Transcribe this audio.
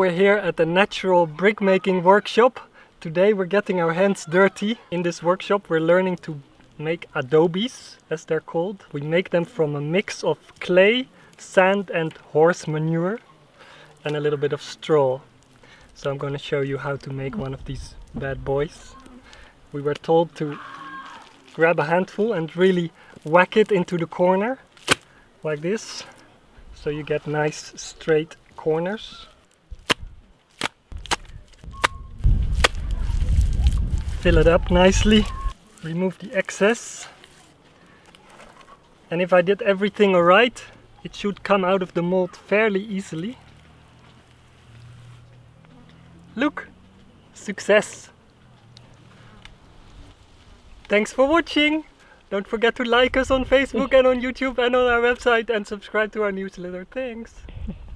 We're here at the Natural Brick Making Workshop. Today we're getting our hands dirty. In this workshop we're learning to make adobes, as they're called. We make them from a mix of clay, sand and horse manure and a little bit of straw. So I'm going to show you how to make one of these bad boys. We were told to grab a handful and really whack it into the corner like this so you get nice straight corners. Fill it up nicely, remove the excess and if I did everything alright it should come out of the mold fairly easily. Look! Success! Thanks for watching! Don't forget to like us on Facebook and on YouTube and on our website and subscribe to our newsletter. Thanks!